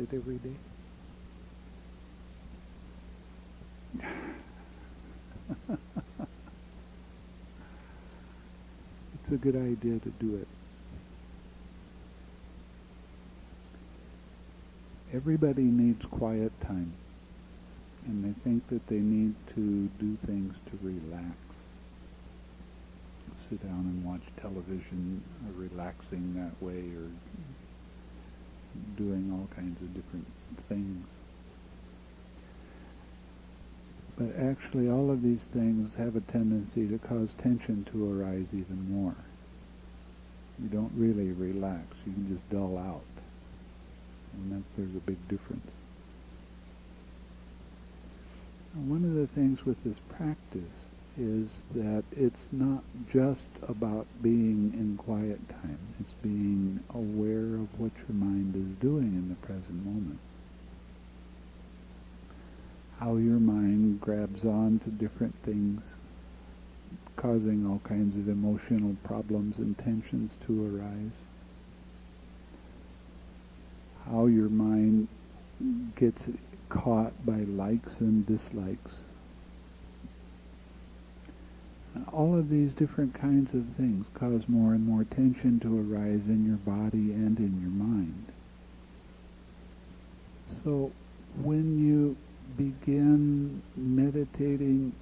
it every day? it's a good idea to do it. Everybody needs quiet time, and they think that they need to do things to relax. Sit down and watch television, relaxing that way, or doing all kinds of different things. But actually, all of these things have a tendency to cause tension to arise even more. You don't really relax, you can just dull out. And that there's a big difference. And one of the things with this practice is that it's not just about being in quiet time. It's being aware of what your mind is doing in the present moment how your mind grabs on to different things, causing all kinds of emotional problems and tensions to arise. How your mind gets caught by likes and dislikes. All of these different kinds of things cause more and more tension to arise in your body and in your mind. So when you begin meditating,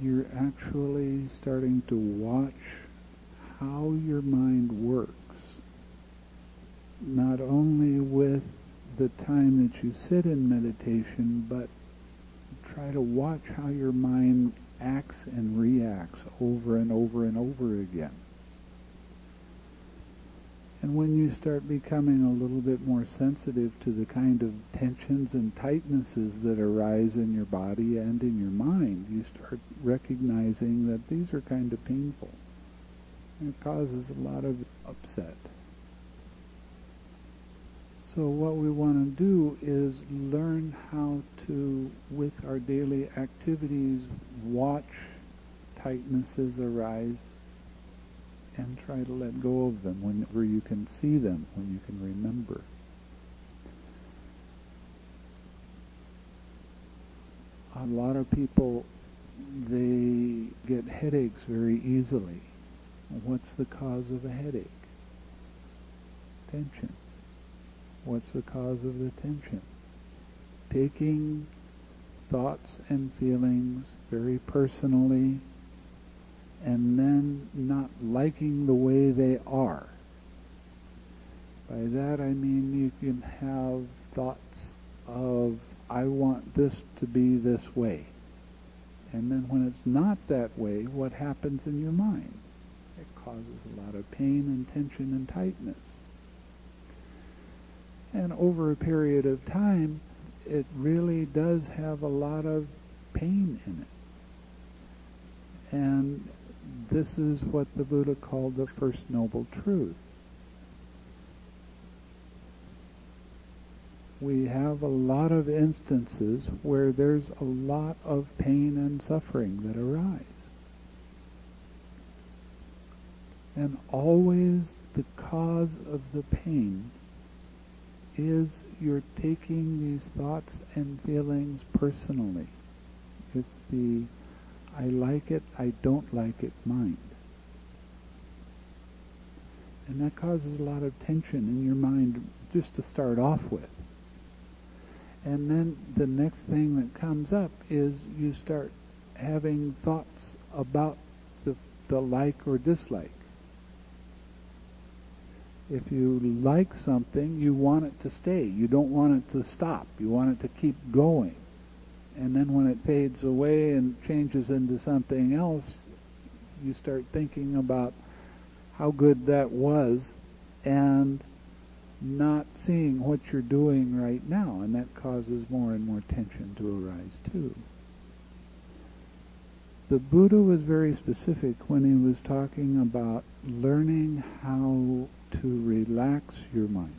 you're actually starting to watch how your mind works. Not only with the time that you sit in meditation, but try to watch how your mind acts and reacts over and over and over again. And when you start becoming a little bit more sensitive to the kind of tensions and tightnesses that arise in your body and in your mind, you start recognizing that these are kind of painful. It causes a lot of upset. So what we want to do is learn how to, with our daily activities, watch tightnesses arise and try to let go of them whenever you can see them, when you can remember. A lot of people, they get headaches very easily. What's the cause of a headache? Tension. What's the cause of the tension? Taking thoughts and feelings very personally and then not liking the way they are. By that I mean you can have thoughts of, I want this to be this way. And then when it's not that way, what happens in your mind? It causes a lot of pain and tension and tightness. And over a period of time, it really does have a lot of pain in it. And this is what the Buddha called the first noble truth. We have a lot of instances where there's a lot of pain and suffering that arise. And always the cause of the pain is you're taking these thoughts and feelings personally. It's the I like it, I don't like it mind. And that causes a lot of tension in your mind just to start off with. And then the next thing that comes up is you start having thoughts about the, the like or dislike. If you like something, you want it to stay. You don't want it to stop. You want it to keep going and then when it fades away and changes into something else, you start thinking about how good that was and not seeing what you're doing right now, and that causes more and more tension to arise too. The Buddha was very specific when he was talking about learning how to relax your mind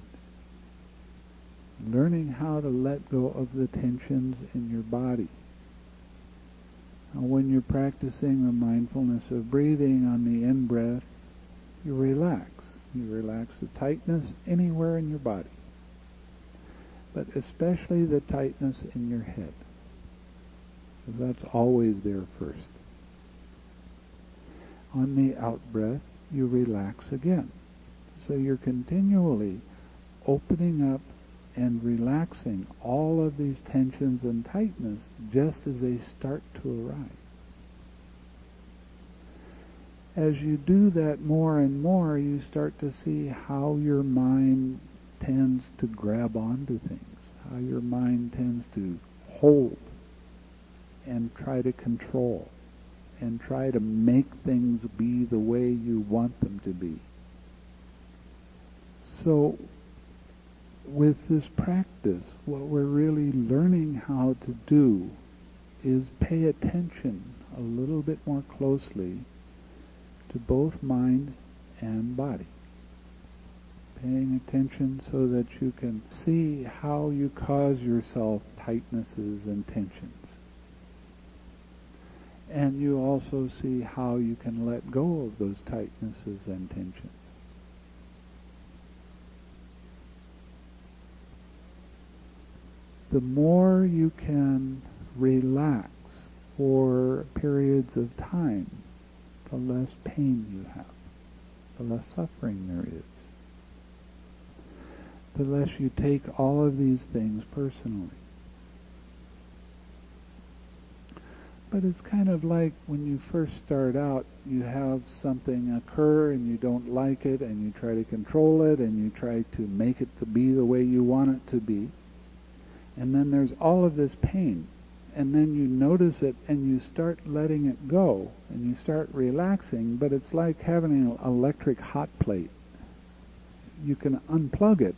learning how to let go of the tensions in your body. When you're practicing the mindfulness of breathing on the in-breath, you relax. You relax the tightness anywhere in your body. but especially the tightness in your head. Because that's always there first. On the out breath, you relax again. So you're continually opening up and relaxing all of these tensions and tightness just as they start to arise. As you do that more and more, you start to see how your mind tends to grab onto things, how your mind tends to hold and try to control and try to make things be the way you want them to be. So with this practice, what we're really learning how to do is pay attention a little bit more closely to both mind and body. Paying attention so that you can see how you cause yourself tightnesses and tensions. And you also see how you can let go of those tightnesses and tensions. The more you can relax for periods of time, the less pain you have, the less suffering there is. The less you take all of these things personally. But it's kind of like when you first start out, you have something occur and you don't like it and you try to control it and you try to make it to be the way you want it to be and then there's all of this pain. And then you notice it and you start letting it go and you start relaxing but it's like having an electric hot plate. You can unplug it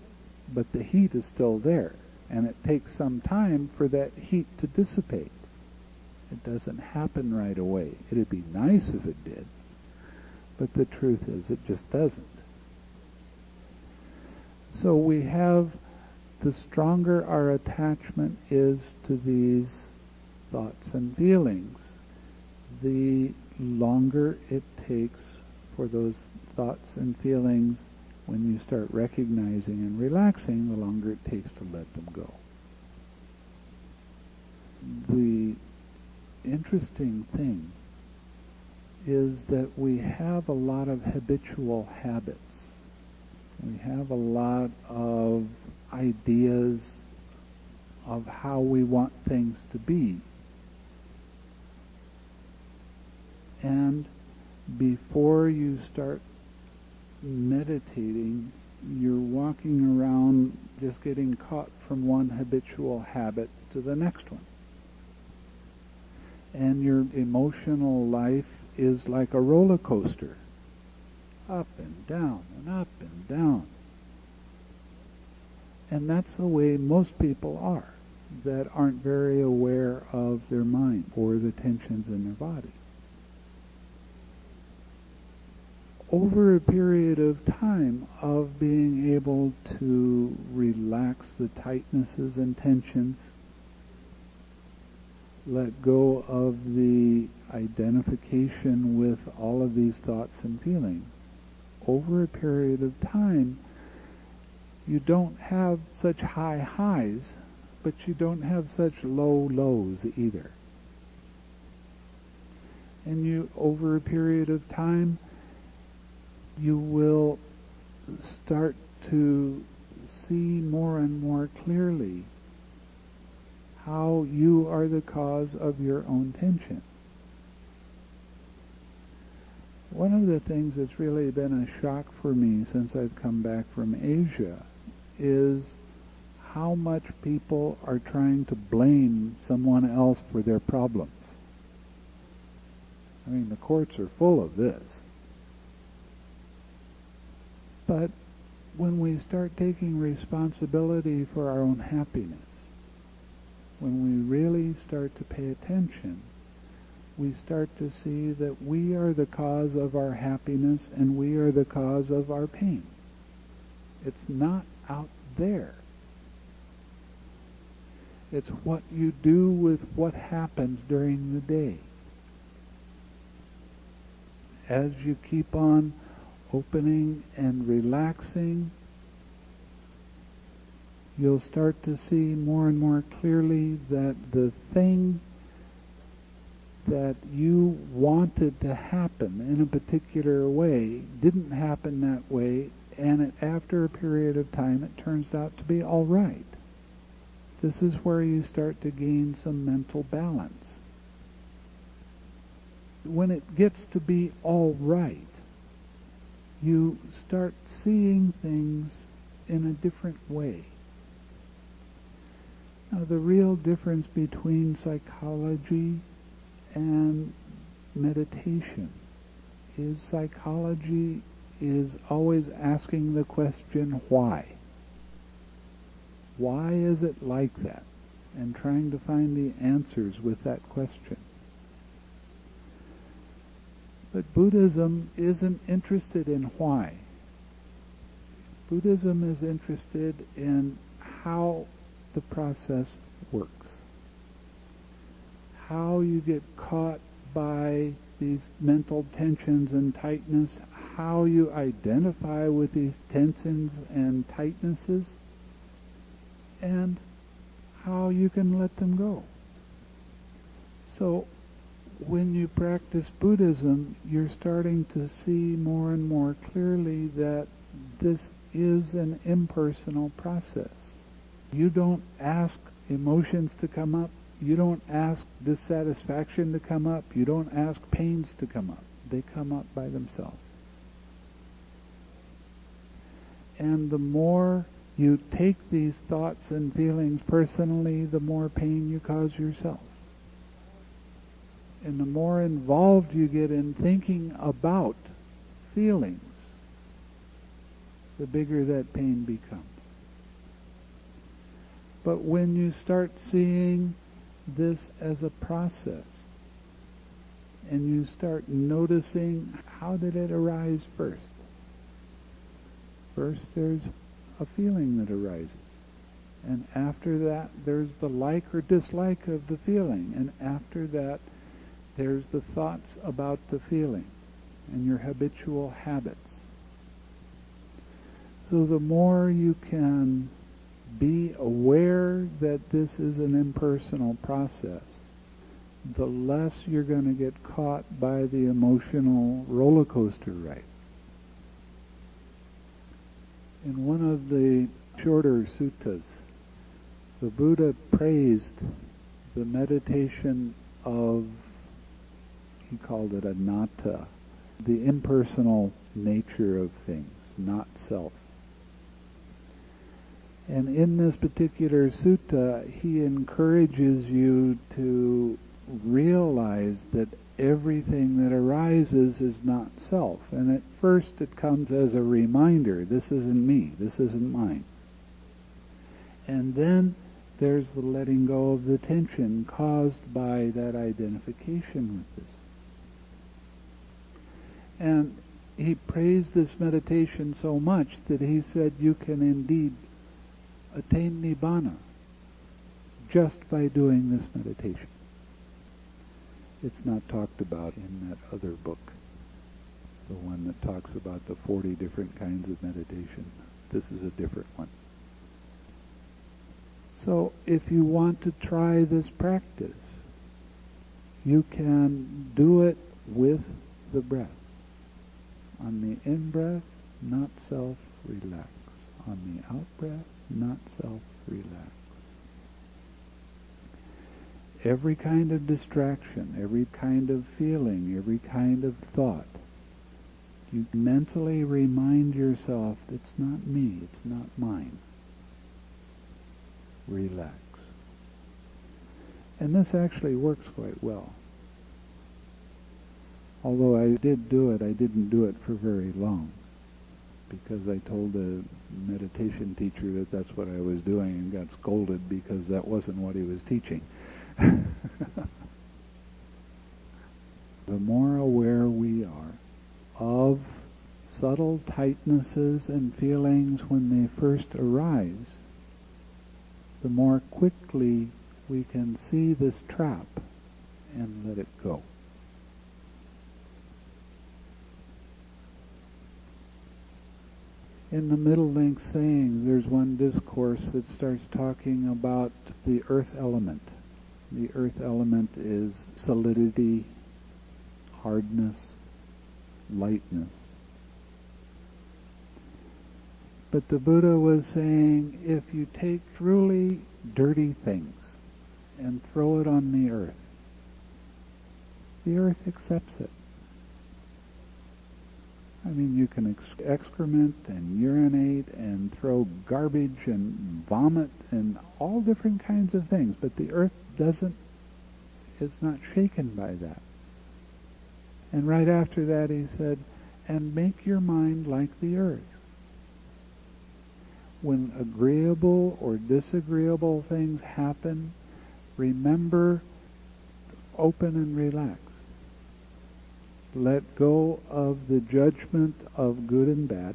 but the heat is still there. And it takes some time for that heat to dissipate. It doesn't happen right away. It'd be nice if it did but the truth is it just doesn't. So we have the stronger our attachment is to these thoughts and feelings, the longer it takes for those thoughts and feelings, when you start recognizing and relaxing, the longer it takes to let them go. The interesting thing is that we have a lot of habitual habits. We have a lot of ideas of how we want things to be. And before you start meditating, you're walking around just getting caught from one habitual habit to the next one. And your emotional life is like a roller coaster up and down and up and down. And that's the way most people are that aren't very aware of their mind or the tensions in their body. Over a period of time of being able to relax the tightnesses and tensions, let go of the identification with all of these thoughts and feelings, over a period of time, you don't have such high highs, but you don't have such low lows either. And you, over a period of time, you will start to see more and more clearly how you are the cause of your own tension. One of the things that's really been a shock for me since I've come back from Asia is how much people are trying to blame someone else for their problems. I mean, the courts are full of this. But when we start taking responsibility for our own happiness, when we really start to pay attention, we start to see that we are the cause of our happiness and we are the cause of our pain. It's not out there. It's what you do with what happens during the day. As you keep on opening and relaxing, you'll start to see more and more clearly that the thing that you wanted to happen in a particular way didn't happen that way, and it, after a period of time it turns out to be all right. This is where you start to gain some mental balance. When it gets to be all right, you start seeing things in a different way. Now, the real difference between psychology and meditation is psychology is always asking the question why. Why is it like that? And trying to find the answers with that question. But Buddhism isn't interested in why. Buddhism is interested in how the process works. How you get caught by these mental tensions and tightness, how you identify with these tensions and tightnesses, and how you can let them go. So when you practice Buddhism, you're starting to see more and more clearly that this is an impersonal process. You don't ask emotions to come up. You don't ask dissatisfaction to come up. You don't ask pains to come up. They come up by themselves. And the more you take these thoughts and feelings personally, the more pain you cause yourself. And the more involved you get in thinking about feelings, the bigger that pain becomes. But when you start seeing this as a process, and you start noticing how did it arise first? First there's a feeling that arises. And after that, there's the like or dislike of the feeling. And after that, there's the thoughts about the feeling and your habitual habits. So the more you can be aware that this is an impersonal process, the less you're going to get caught by the emotional roller coaster ride. In one of the shorter suttas, the Buddha praised the meditation of, he called it anatta, the impersonal nature of things, not self. And in this particular sutta, he encourages you to realize that everything that arises is not self. And at first it comes as a reminder, this isn't me, this isn't mine. And then there's the letting go of the tension caused by that identification with this. And he praised this meditation so much that he said you can indeed attain nibbana just by doing this meditation. It's not talked about in that other book, the one that talks about the 40 different kinds of meditation. This is a different one. So if you want to try this practice, you can do it with the breath. On the in-breath, not self, relax. On the out-breath, not self, relax every kind of distraction, every kind of feeling, every kind of thought, you mentally remind yourself it's not me, it's not mine. Relax. And this actually works quite well. Although I did do it, I didn't do it for very long because I told a meditation teacher that that's what I was doing and got scolded because that wasn't what he was teaching. the more aware we are of subtle tightnesses and feelings when they first arise, the more quickly we can see this trap and let it go. in the middle length saying, there's one discourse that starts talking about the earth element. The earth element is solidity, hardness, lightness. But the Buddha was saying if you take truly dirty things and throw it on the earth, the earth accepts it. I mean, you can ex- excrement and urinate and throw garbage and vomit and all different kinds of things, but the earth doesn't, is not shaken by that. And right after that he said, and make your mind like the earth. When agreeable or disagreeable things happen, remember, open and relax let go of the judgment of good and bad,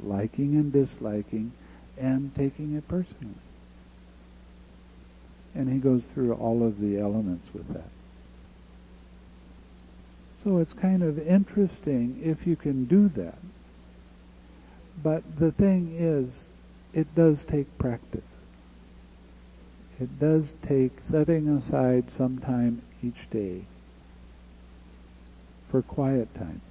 liking and disliking, and taking it personally. And he goes through all of the elements with that. So it's kind of interesting if you can do that. But the thing is, it does take practice. It does take setting aside some time each day for quiet time.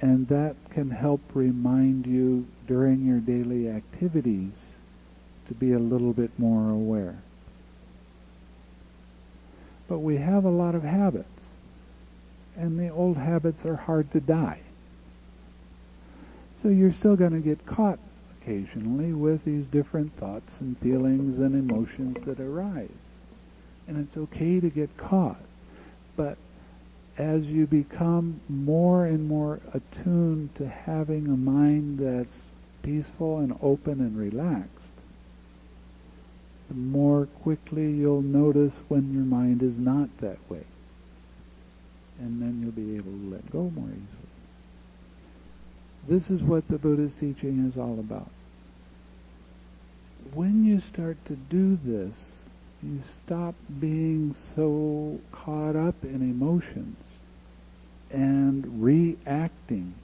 And that can help remind you during your daily activities to be a little bit more aware. But we have a lot of habits, and the old habits are hard to die. So you're still going to get caught occasionally with these different thoughts and feelings and emotions that arise. And it's okay to get caught, but as you become more and more attuned to having a mind that's peaceful and open and relaxed, the more quickly you'll notice when your mind is not that way. And then you'll be able to let go more easily. This is what the Buddha's teaching is all about. When you start to do this, you stop being so caught up in emotions and reacting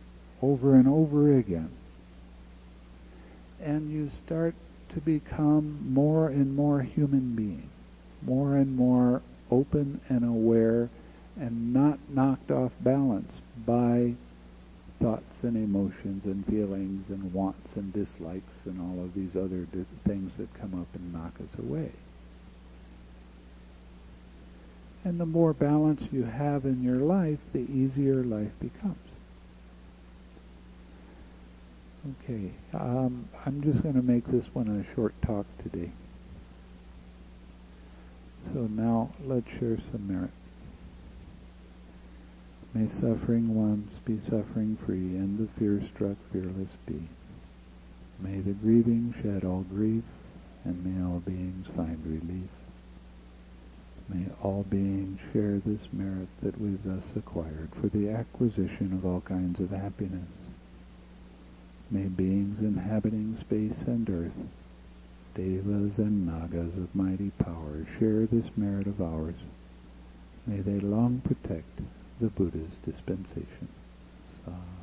over and over again. And you start to become more and more human being, more and more open and aware and not knocked off balance by thoughts and emotions and feelings and wants and dislikes and all of these other things that come up and knock us away. And the more balance you have in your life, the easier life becomes. Okay, um, I'm just going to make this one a short talk today. So now let's share some merit. May suffering ones be suffering free, and the fear struck fearless be. May the grieving shed all grief, and may all beings find relief. May all beings share this merit that we've thus acquired for the acquisition of all kinds of happiness. May beings inhabiting space and earth, devas and nagas of mighty power, share this merit of ours. May they long protect the Buddha's dispensation. Sadhu.